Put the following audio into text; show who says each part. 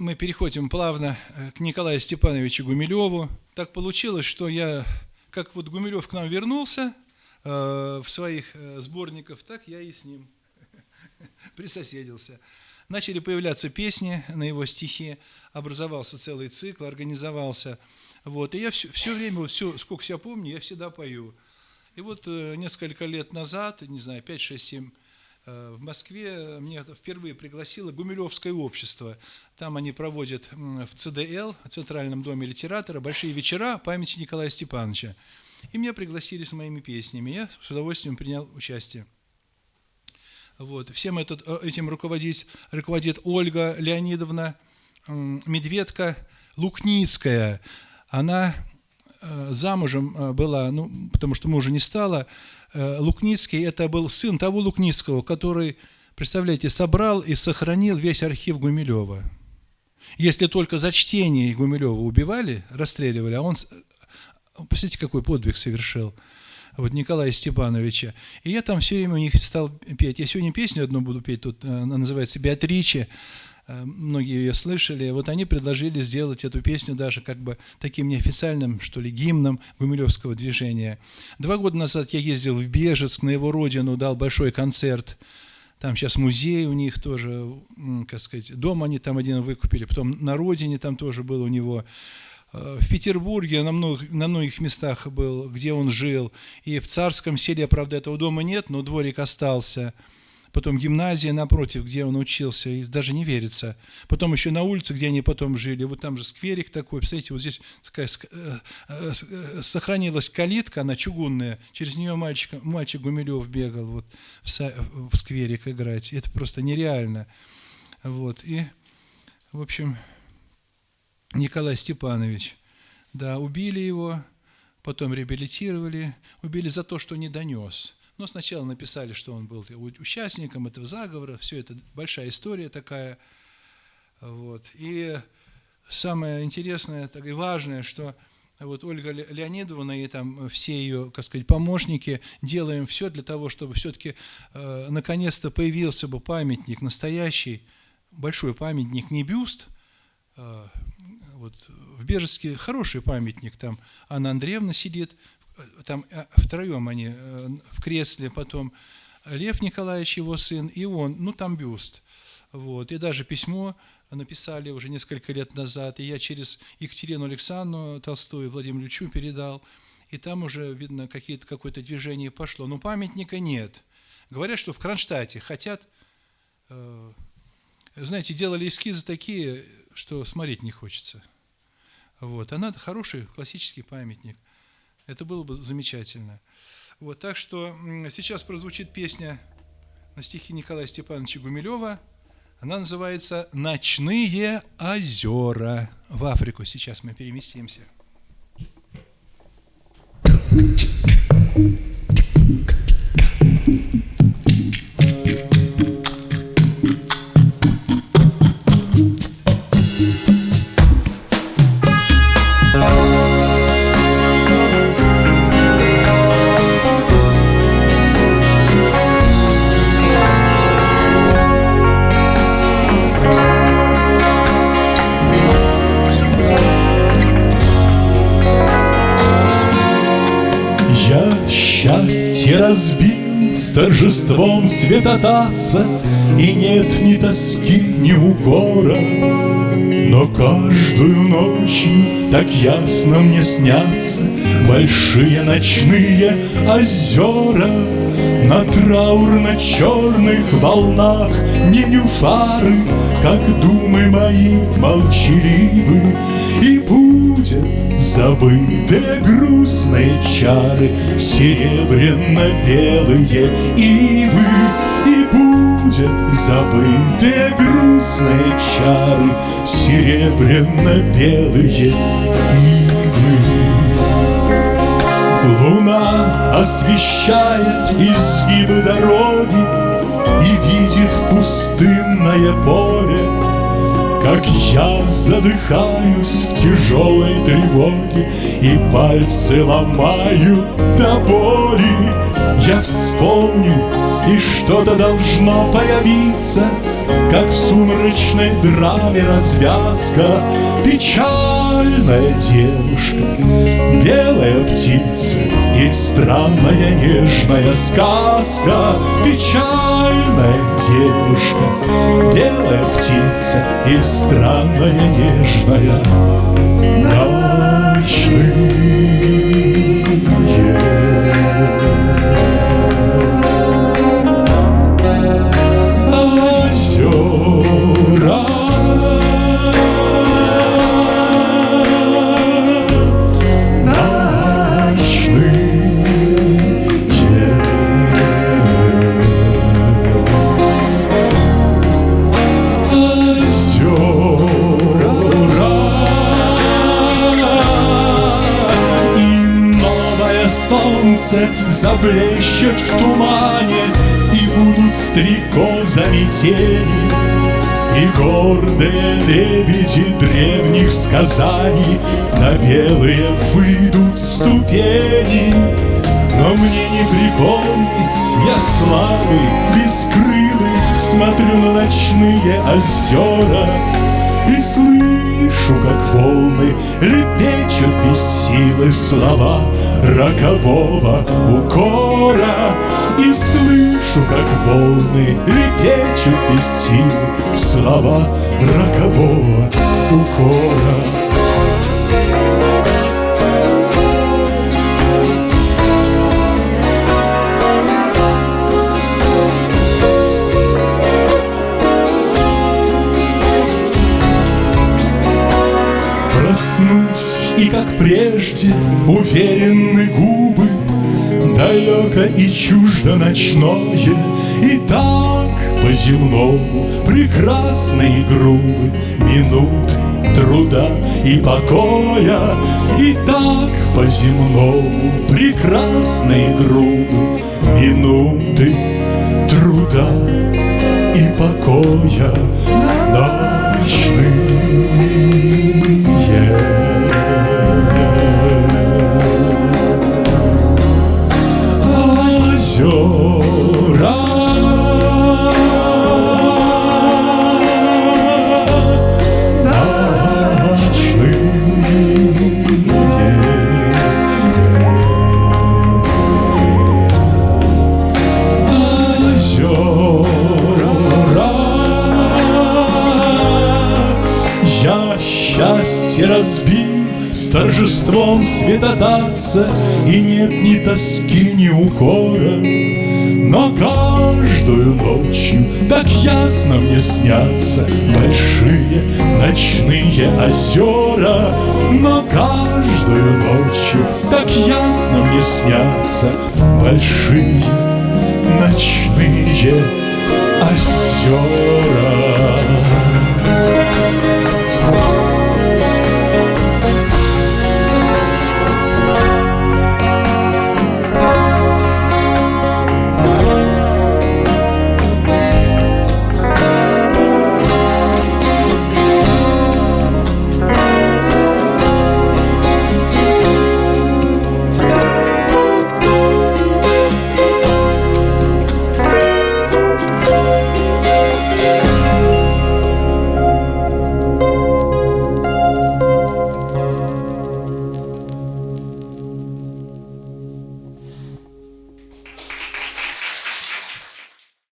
Speaker 1: мы переходим плавно э, к Николаю Степановичу Гумилеву. Так получилось, что я, как вот Гумилев к нам вернулся э, в своих э, сборниках, так я и с ним присоседился. Начали появляться песни на его стихи, образовался целый цикл, организовался. Вот, и я все, все время, вот все, сколько себя помню, я всегда пою. И вот э, несколько лет назад, не знаю, 5, 6, 7 Э, в Москве меня впервые пригласило Гумилевское общество. Там они проводят в ЦДЛ, Центральном доме литератора, большие вечера памяти Николая Степановича. И меня пригласили с моими песнями. Я с удовольствием принял участие. Вот. Всем этот, э, этим руководит, руководит Ольга Леонидовна Медведка Лукницкая. Она э, замужем была, ну, потому что мужа не стало, Э, Лукницкий – это был сын того Лукницкого, который, представляете, собрал и сохранил весь архив Гумилева. Если только за чтение Гумилева убивали, расстреливали, а он, посмотрите, какой подвиг совершил, вот Николая Степановича. И я там все время у них стал петь. Я сегодня песню одну буду петь, тут э, она называется «Беатриче». Э, многие ее слышали, вот они предложили сделать эту песню даже как бы таким неофициальным, что ли, гимном Гумилевского движения. Два года назад я ездил в Бежецк, на его родину, дал большой концерт. Там сейчас музей у них тоже, как сказать, дом они там один выкупили, потом на родине там тоже был у него. Э, в Петербурге на многих, на многих местах был, где он жил. И в Царском селе, правда, этого дома нет, но дворик остался потом гимназия напротив, где он учился, и даже не верится. Потом еще на улице, где они потом жили, вот там же скверик такой, представляете, вот здесь такая э, э, э, сохранилась калитка, она чугунная, через нее мальчик, мальчик Гумилев бегал вот в, в скверик играть. Это просто нереально. Вот, и, в общем, Николай Степанович, да, убили его, потом реабилитировали, убили за то, что не донес – но сначала написали, что он был участником этого заговора, все это большая история такая. Вот. И самое интересное так и важное, что вот Ольга Леонидовна и там все ее, как сказать, помощники делаем все для того, чтобы все-таки э, наконец-то появился бы памятник настоящий, большой памятник, не бюст, э, вот в Бежецке хороший памятник, там Анна Андреевна сидит, там э, втроем они э, в кресле, потом Лев Николаевич, его сын, и он, ну там бюст. Вот. И даже письмо написали уже несколько лет назад, и я через Екатерину Александровну Толстую Владимиру Ильичу передал, и там уже, видно, какое-то движение пошло. Но памятника нет. Говорят, что в Кронштадте хотят, э, знаете, делали эскизы такие, что смотреть не хочется. Вот. А надо хороший классический памятник. Это было бы замечательно. Вот, так что сейчас прозвучит песня на стихи Николая Степановича Гумилева. Она называется «Ночные озера». В Африку сейчас мы переместимся.
Speaker 2: разбил с торжеством святотатца, И нет ни тоски, ни укора. Но каждую ночью так ясно мне снятся Большие ночные озера На траурно-черных волнах Не нюфары, как думы мои молчаливы И будет Забытые грустные чары, серебряно-белые ивы, И будет забытые грустные чары, серебряно-белые ивы. Луна освещает изгибы дороги И видит пустынное поле, как я задыхаюсь в тяжелой тревоге И пальцы ломаю до боли. Я вспомню, и что-то должно появиться как в сумрачной драме развязка Печальная девушка, белая птица И странная нежная сказка Печальная девушка, белая птица И странная нежная солнце заблещет в тумане И будут стрекозами тени И гордые лебеди древних сказаний На белые выйдут ступени. Но мне не припомнить, я слабый, бескрылый Смотрю на ночные озера И слышу, как волны лепечут без силы слова рокового укора И слышу, как волны лепечут без сил Слова рокового укора. Проснусь и, как прежде, уверенны губы Далеко и чуждо ночное И так по-земному прекрасны и грубы Минуты труда и покоя И так по-земному прекрасны и грубы Минуты труда и покоя ночные светотатца И нет ни тоски, ни укора. Но каждую ночью так ясно мне снятся Большие ночные озера. Но каждую ночью так ясно мне снятся Большие ночные озера